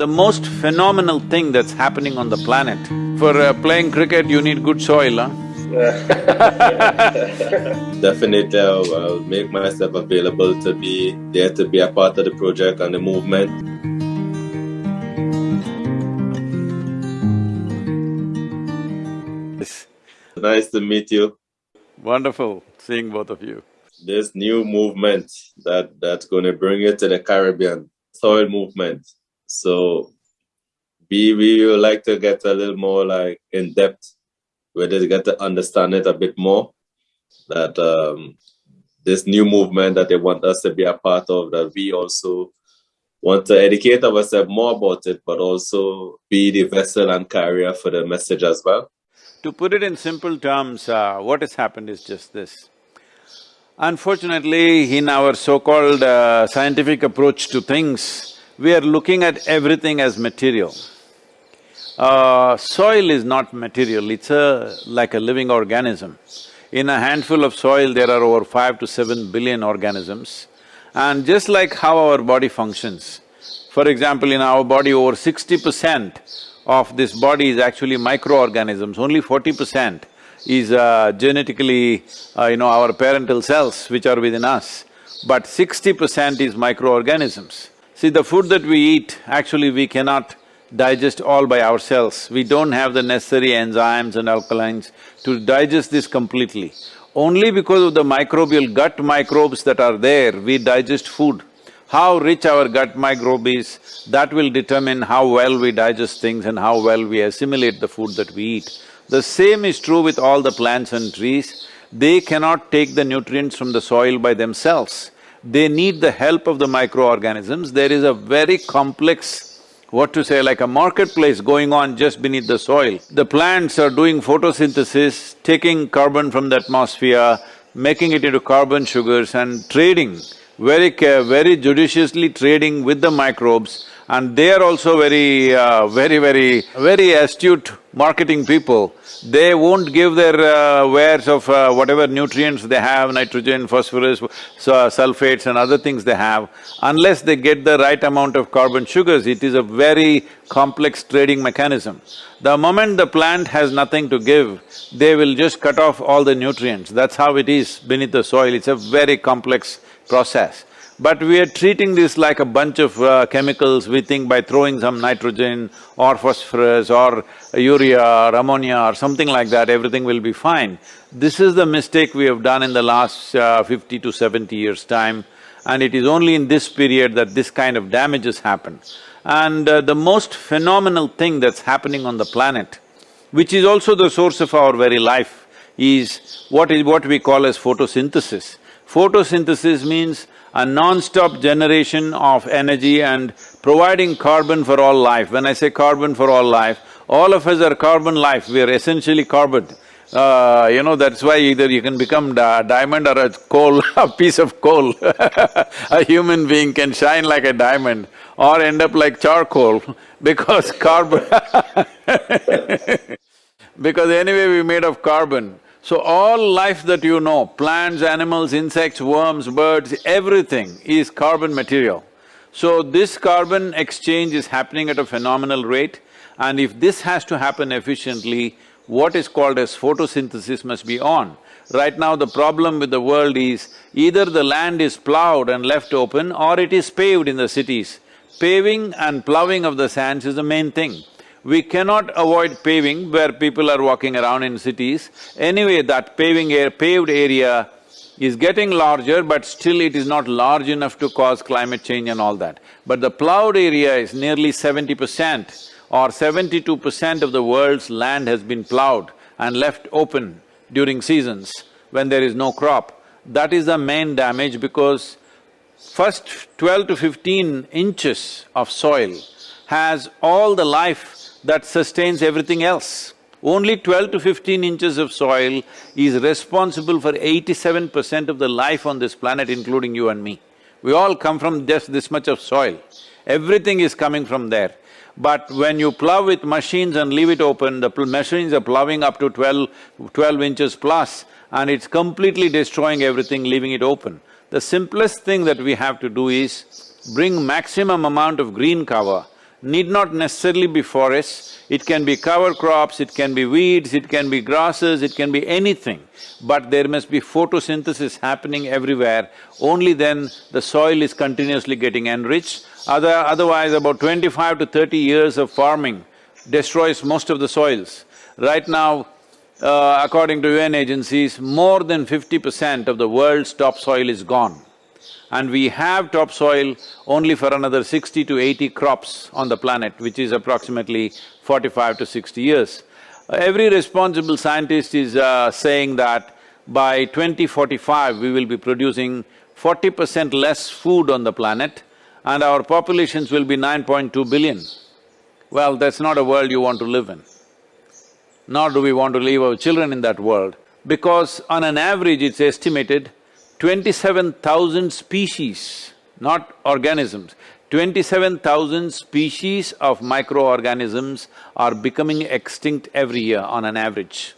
The most phenomenal thing that's happening on the planet, for uh, playing cricket you need good soil, huh? Definitely, I'll, I'll make myself available to be there to be a part of the project and the movement. Nice to meet you. Wonderful seeing both of you. This new movement that that's going to bring you to the Caribbean soil movement. So we we would like to get a little more like in depth, where they get to understand it a bit more. That um, this new movement that they want us to be a part of, that we also want to educate ourselves more about it, but also be the vessel and carrier for the message as well. To put it in simple terms, uh, what has happened is just this. Unfortunately, in our so-called uh, scientific approach to things, we are looking at everything as material. Uh, soil is not material, it's a… like a living organism. In a handful of soil, there are over five to seven billion organisms. And just like how our body functions, for example, in our body, over sixty percent of this body is actually microorganisms, only forty percent is uh, genetically, uh, you know, our parental cells which are within us, but sixty percent is microorganisms. See, the food that we eat, actually we cannot digest all by ourselves. We don't have the necessary enzymes and alkalines to digest this completely. Only because of the microbial gut microbes that are there, we digest food. How rich our gut microbe is, that will determine how well we digest things and how well we assimilate the food that we eat. The same is true with all the plants and trees. They cannot take the nutrients from the soil by themselves. They need the help of the microorganisms. There is a very complex, what to say, like a marketplace going on just beneath the soil. The plants are doing photosynthesis, taking carbon from the atmosphere, making it into carbon sugars and trading very care, very judiciously trading with the microbes and they are also very, uh, very, very, very astute marketing people. They won't give their uh, wares of uh, whatever nutrients they have, nitrogen, phosphorus, sulfates and other things they have, unless they get the right amount of carbon sugars, it is a very complex trading mechanism. The moment the plant has nothing to give, they will just cut off all the nutrients. That's how it is beneath the soil, it's a very complex process. But we are treating this like a bunch of uh, chemicals, we think by throwing some nitrogen or phosphorus or urea or ammonia or something like that, everything will be fine. This is the mistake we have done in the last uh, fifty to seventy years' time and it is only in this period that this kind of damages happen. And uh, the most phenomenal thing that's happening on the planet, which is also the source of our very life, is what is what we call as photosynthesis. Photosynthesis means a non-stop generation of energy and providing carbon for all life. When I say carbon for all life, all of us are carbon life, we are essentially carbon. Uh, you know, that's why either you can become a diamond or a coal, a piece of coal. a human being can shine like a diamond or end up like charcoal because carbon because anyway we're made of carbon. So all life that you know, plants, animals, insects, worms, birds, everything is carbon material. So this carbon exchange is happening at a phenomenal rate and if this has to happen efficiently, what is called as photosynthesis must be on. Right now the problem with the world is either the land is plowed and left open or it is paved in the cities. Paving and ploughing of the sands is the main thing. We cannot avoid paving where people are walking around in cities. Anyway, that paving air… paved area is getting larger, but still it is not large enough to cause climate change and all that. But the ploughed area is nearly seventy percent or seventy-two percent of the world's land has been ploughed and left open during seasons when there is no crop. That is the main damage because first twelve to fifteen inches of soil has all the life that sustains everything else. Only twelve to fifteen inches of soil is responsible for eighty-seven percent of the life on this planet, including you and me. We all come from just this much of soil. Everything is coming from there. But when you plow with machines and leave it open, the machines are plowing up to 12, 12 inches plus and it's completely destroying everything, leaving it open. The simplest thing that we have to do is bring maximum amount of green cover need not necessarily be forests, it can be cover crops, it can be weeds, it can be grasses, it can be anything. But there must be photosynthesis happening everywhere, only then the soil is continuously getting enriched. Other… otherwise about twenty-five to thirty years of farming destroys most of the soils. Right now, uh, according to UN agencies, more than fifty percent of the world's topsoil is gone and we have topsoil only for another sixty to eighty crops on the planet, which is approximately forty-five to sixty years. Every responsible scientist is uh, saying that by 2045, we will be producing forty percent less food on the planet and our populations will be 9.2 billion. Well, that's not a world you want to live in. Nor do we want to leave our children in that world, because on an average it's estimated twenty-seven thousand species, not organisms, twenty-seven thousand species of microorganisms are becoming extinct every year on an average.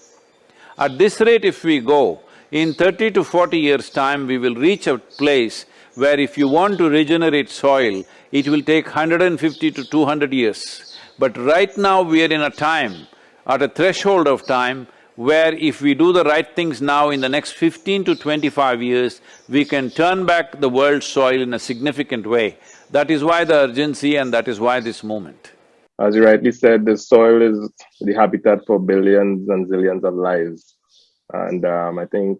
At this rate if we go, in thirty to forty years' time, we will reach a place where if you want to regenerate soil, it will take 150 to 200 years. But right now we are in a time, at a threshold of time, where if we do the right things now in the next fifteen to twenty-five years, we can turn back the world's soil in a significant way. That is why the urgency and that is why this movement. As you rightly said, the soil is the habitat for billions and zillions of lives. And um, I think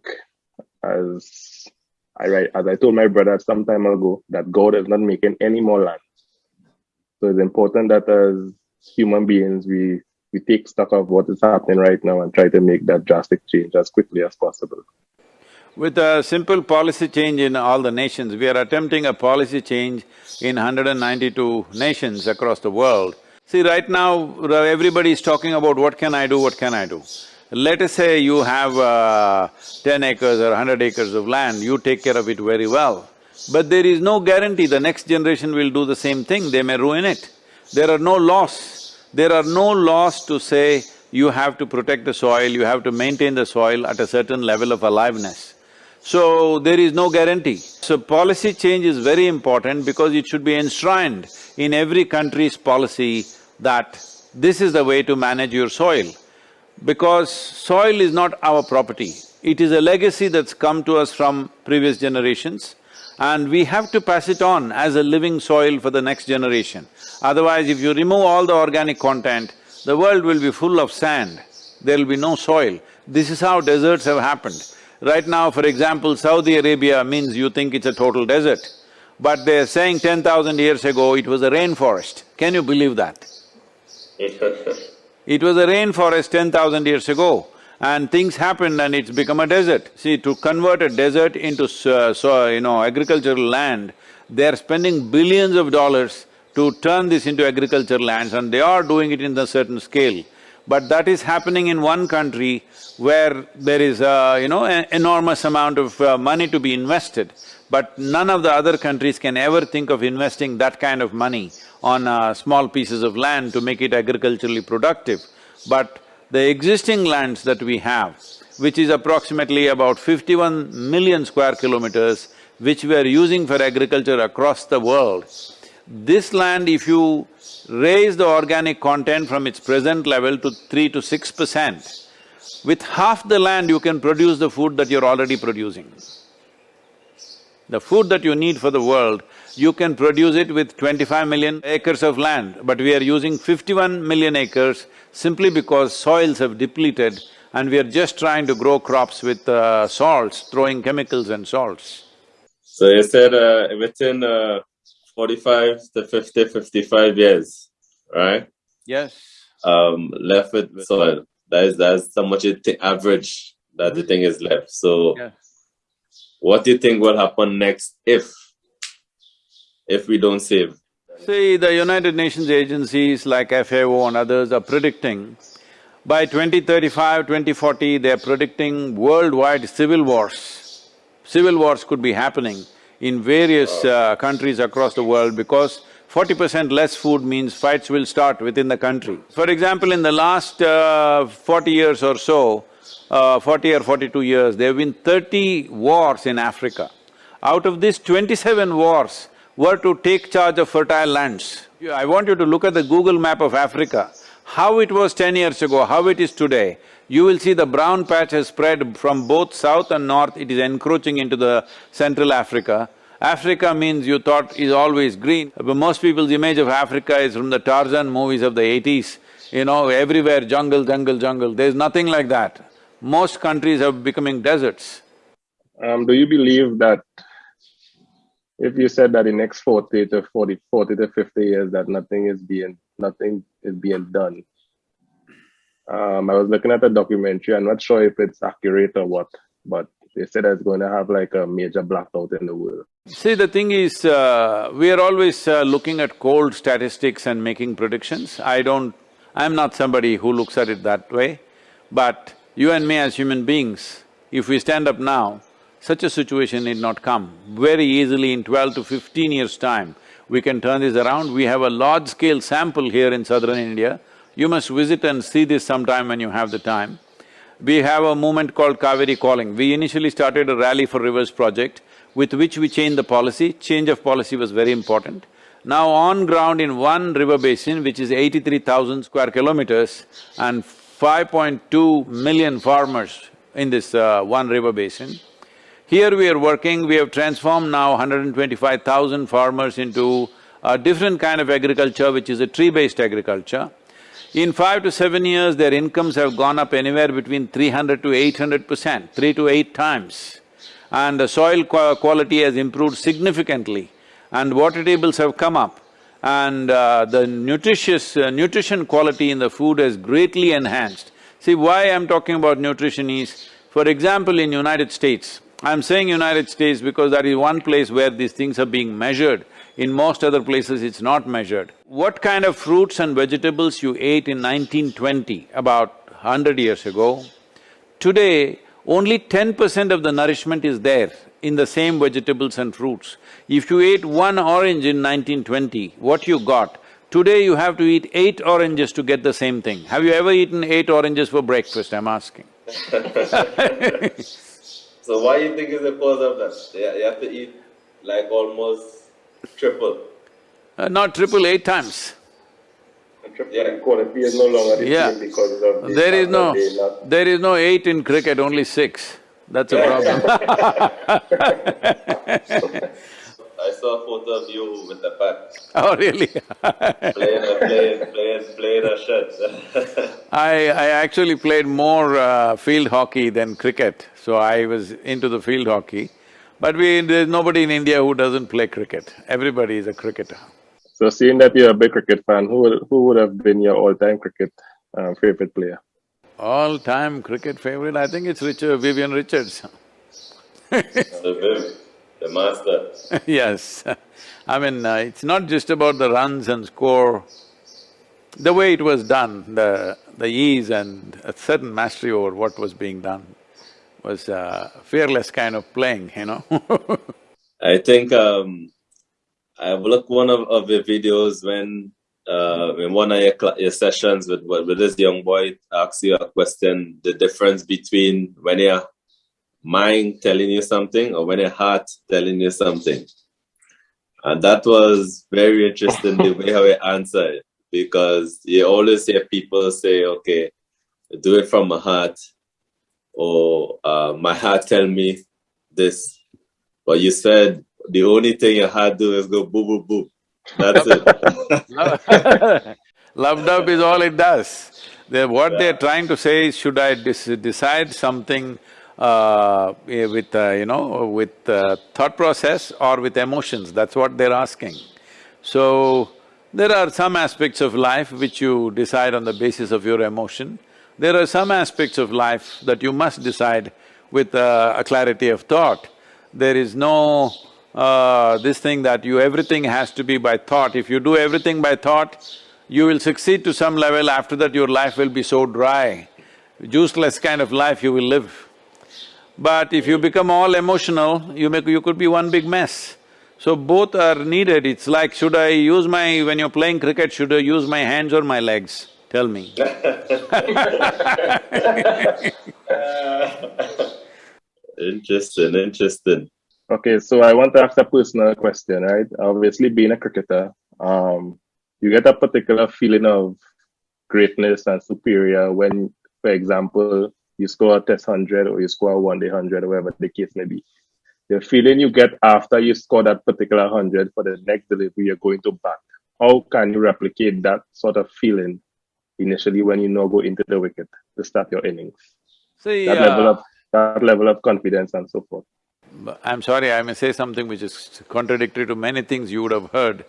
as I as I told my brother some time ago, that God is not making any more land. So it's important that as human beings, we we take stock of what is happening right now and try to make that drastic change as quickly as possible. With a simple policy change in all the nations, we are attempting a policy change in 192 nations across the world. See, right now, everybody is talking about what can I do, what can I do. Let us say you have uh, ten acres or hundred acres of land, you take care of it very well. But there is no guarantee the next generation will do the same thing, they may ruin it. There are no laws there are no laws to say you have to protect the soil, you have to maintain the soil at a certain level of aliveness. So, there is no guarantee. So, policy change is very important because it should be enshrined in every country's policy that this is the way to manage your soil. Because soil is not our property, it is a legacy that's come to us from previous generations and we have to pass it on as a living soil for the next generation. Otherwise, if you remove all the organic content, the world will be full of sand, there will be no soil. This is how deserts have happened. Right now, for example, Saudi Arabia means you think it's a total desert, but they're saying ten thousand years ago it was a rainforest. Can you believe that? it was a rainforest ten thousand years ago and things happened and it's become a desert. See, to convert a desert into so, so, you know, agricultural land, they're spending billions of dollars to turn this into agricultural lands and they are doing it in a certain scale. But that is happening in one country where there is a, you know, an enormous amount of uh, money to be invested. But none of the other countries can ever think of investing that kind of money on uh, small pieces of land to make it agriculturally productive. But the existing lands that we have, which is approximately about fifty-one million square kilometers, which we are using for agriculture across the world, this land if you raise the organic content from its present level to three to six percent, with half the land you can produce the food that you're already producing. The food that you need for the world, you can produce it with twenty-five million acres of land, but we are using fifty-one million acres simply because soils have depleted and we are just trying to grow crops with uh, salts, throwing chemicals and salts. So you said uh, within uh, forty-five to 50, 55 years, right? Yes. Um, left with soil. That is that's how much it average that the thing is left. So, yes. what do you think will happen next if if we don't save? See, the United Nations agencies like FAO and others are predicting by 2035, 2040, they're predicting worldwide civil wars. Civil wars could be happening in various uh, countries across the world because forty percent less food means fights will start within the country. For example, in the last uh, forty years or so, uh, forty or forty-two years, there have been thirty wars in Africa. Out of these twenty-seven wars, were to take charge of fertile lands I want you to look at the Google map of Africa. How it was ten years ago, how it is today, you will see the brown patch has spread from both south and north, it is encroaching into the central Africa. Africa means you thought is always green, but most people's image of Africa is from the Tarzan movies of the eighties. You know, everywhere jungle, jungle, jungle, there's nothing like that. Most countries are becoming deserts. Um, do you believe that if you said that in next 40 to 40, 40 to 50 years that nothing is being nothing is being done. Um, i was looking at a documentary. I'm not sure if it's accurate or what but they said it's going to have like a major blackout in the world. See the thing is uh, we are always uh, looking at cold statistics and making predictions. I don't i'm not somebody who looks at it that way. But you and me as human beings if we stand up now such a situation need not come. Very easily in twelve to fifteen years' time, we can turn this around. We have a large-scale sample here in southern India. You must visit and see this sometime when you have the time. We have a movement called Cauvery Calling. We initially started a Rally for Rivers project with which we changed the policy. Change of policy was very important. Now on ground in one river basin, which is eighty-three thousand square kilometers and five point two million farmers in this uh, one river basin, here we are working, we have transformed now 125,000 farmers into a different kind of agriculture, which is a tree-based agriculture. In five to seven years, their incomes have gone up anywhere between 300 to 800 percent, three to eight times. And the soil quality has improved significantly and water tables have come up and uh, the nutritious… Uh, nutrition quality in the food has greatly enhanced. See, why I'm talking about nutrition is, for example, in United States, I'm saying United States because that is one place where these things are being measured. In most other places, it's not measured. What kind of fruits and vegetables you ate in 1920, about hundred years ago, today only ten percent of the nourishment is there in the same vegetables and fruits. If you ate one orange in 1920, what you got, today you have to eat eight oranges to get the same thing. Have you ever eaten eight oranges for breakfast, I'm asking So why do you think is the cause of that? You have to eat like almost triple. Uh, not triple, eight times. Yeah. quality is no longer yeah. because There is no… there is no eight in cricket, only six. That's a problem I saw a photo of you with the bat. Oh, really? playing, playing, playing, playing a shot. I, I actually played more uh, field hockey than cricket, so I was into the field hockey. But we… there's nobody in India who doesn't play cricket. Everybody is a cricketer. So seeing that you're a big cricket fan, who would, who would have been your all-time cricket uh, favorite player? All-time cricket favorite, I think it's Richard, Vivian Richards. the master. yes. I mean, uh, it's not just about the runs and score. The way it was done, the… the ease and a certain mastery over what was being done was a fearless kind of playing, you know I think um, I've looked one of, of the videos when uh, in one of your, your sessions with, with this young boy asks you a question, the difference between when you're mind telling you something or when your heart telling you something. And that was very interesting the way how he answered because you always hear people say, okay, do it from my heart or uh, my heart tell me this. But you said the only thing your heart do is go boo boo boo. That's it. Lub dub is all it does. They're, what yeah. they're trying to say is, should I decide something uh, eh, with, uh, you know, with uh, thought process or with emotions, that's what they're asking. So, there are some aspects of life which you decide on the basis of your emotion. There are some aspects of life that you must decide with uh, a clarity of thought. There is no uh, this thing that you… everything has to be by thought. If you do everything by thought, you will succeed to some level, after that your life will be so dry. Juiceless kind of life you will live. But if you become all emotional, you make… you could be one big mess. So both are needed, it's like, should I use my… when you're playing cricket, should I use my hands or my legs? Tell me Interesting, interesting. Okay, so I want to ask a personal question, right? Obviously being a cricketer, um, you get a particular feeling of greatness and superior when, for example, you score a test 100 or you score a one day 100 or whatever the case may be. The feeling you get after you score that particular 100 for the next delivery you're going to bat. How can you replicate that sort of feeling initially when you now go into the wicket to start your innings? See, that, uh, level of, that level of confidence and so forth. I'm sorry, I may say something which is contradictory to many things you would have heard.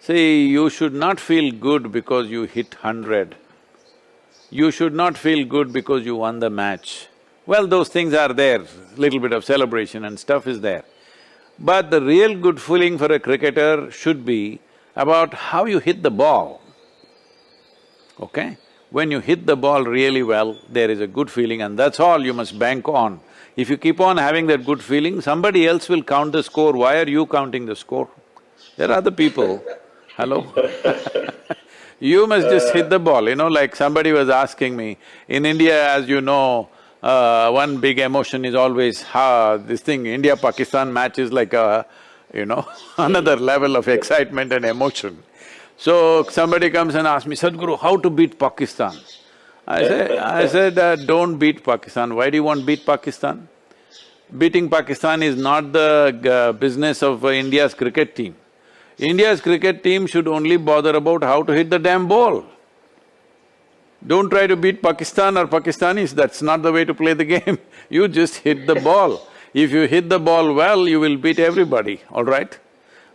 See, you should not feel good because you hit hundred. You should not feel good because you won the match. Well, those things are there, little bit of celebration and stuff is there. But the real good feeling for a cricketer should be about how you hit the ball, okay? When you hit the ball really well, there is a good feeling and that's all you must bank on. If you keep on having that good feeling, somebody else will count the score, why are you counting the score? There are other people, hello You must just hit the ball, you know, like somebody was asking me, in India, as you know, uh, one big emotion is always, ha, this thing, India-Pakistan match is like a, you know, another level of excitement and emotion. So somebody comes and asks me, Sadhguru, how to beat Pakistan? I say, I said, uh, don't beat Pakistan. Why do you want beat Pakistan? Beating Pakistan is not the uh, business of uh, India's cricket team. India's cricket team should only bother about how to hit the damn ball. Don't try to beat Pakistan or Pakistanis, that's not the way to play the game. you just hit the ball. If you hit the ball well, you will beat everybody, all right?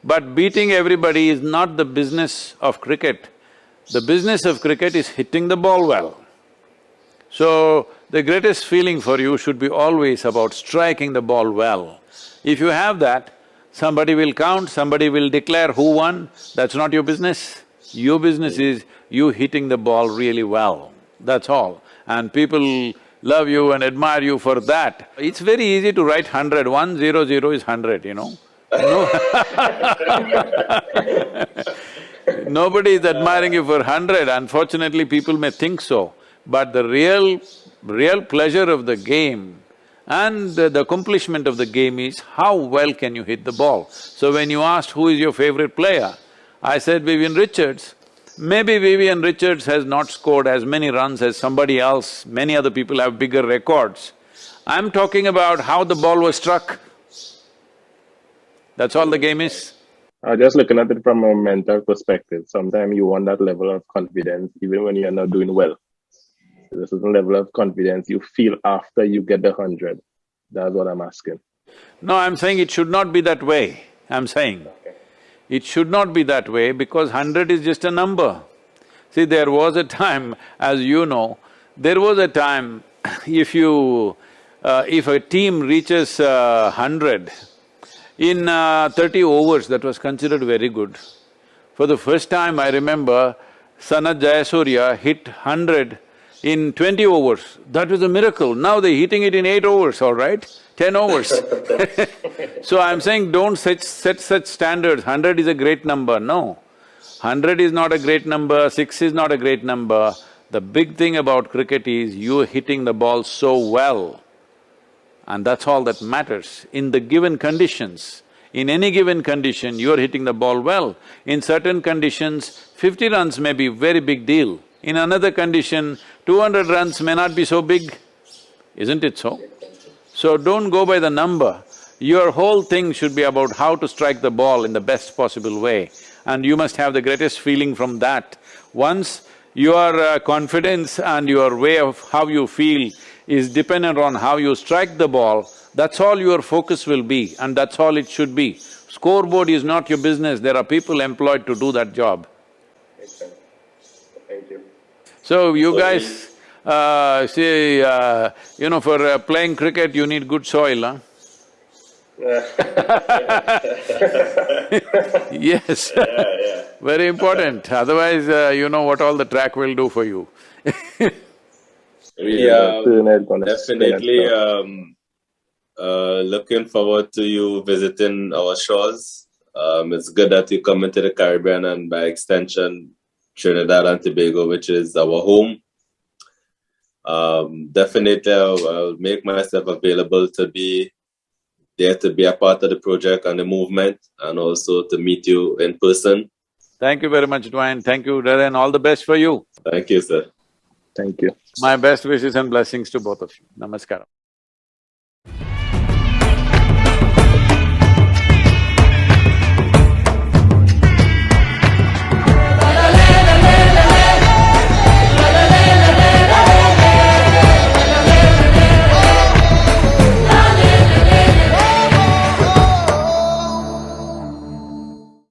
But beating everybody is not the business of cricket. The business of cricket is hitting the ball well. So, the greatest feeling for you should be always about striking the ball well. If you have that, somebody will count, somebody will declare who won, that's not your business. Your business is you hitting the ball really well, that's all. And people love you and admire you for that. It's very easy to write hundred, one zero zero is hundred, you know. No Nobody is admiring you for hundred, unfortunately people may think so, but the real… real pleasure of the game and the accomplishment of the game is how well can you hit the ball. So when you asked who is your favorite player, I said Vivian Richards. Maybe Vivian Richards has not scored as many runs as somebody else, many other people have bigger records. I'm talking about how the ball was struck. That's all the game is. Uh, just looking at it from a mental perspective, sometimes you want that level of confidence even when you're not doing well. There's a certain level of confidence you feel after you get the hundred. That's what I'm asking. No, I'm saying it should not be that way, I'm saying. Okay. It should not be that way because hundred is just a number. See, there was a time, as you know, there was a time if you… Uh, if a team reaches uh, hundred, in uh, thirty overs, that was considered very good. For the first time, I remember Sanath Jayasuriya hit hundred in twenty overs. That was a miracle. Now they're hitting it in eight overs, all right? Ten overs So I'm saying don't set, set such standards, hundred is a great number, no. Hundred is not a great number, six is not a great number. The big thing about cricket is you're hitting the ball so well and that's all that matters. In the given conditions, in any given condition, you're hitting the ball well. In certain conditions, fifty runs may be very big deal. In another condition, two hundred runs may not be so big, isn't it so? So don't go by the number. Your whole thing should be about how to strike the ball in the best possible way and you must have the greatest feeling from that. Once your uh, confidence and your way of how you feel is dependent on how you strike the ball, that's all your focus will be and that's all it should be. Scoreboard is not your business, there are people employed to do that job. Thank you. So you guys, uh, see, uh, you know, for uh, playing cricket you need good soil, huh? yes yeah, yeah. very important, otherwise uh, you know what all the track will do for you we are definitely um, uh, looking forward to you visiting our shores. Um, it's good that you come into the Caribbean and by extension, Trinidad and Tobago, which is our home. Um, definitely, I'll, I'll, make myself available to be there to be a part of the project and the movement and also to meet you in person. Thank you very much, Dwayne. Thank you, Darren. All the best for you. Thank you, sir. Thank you. My best wishes and blessings to both of you. Namaskaram.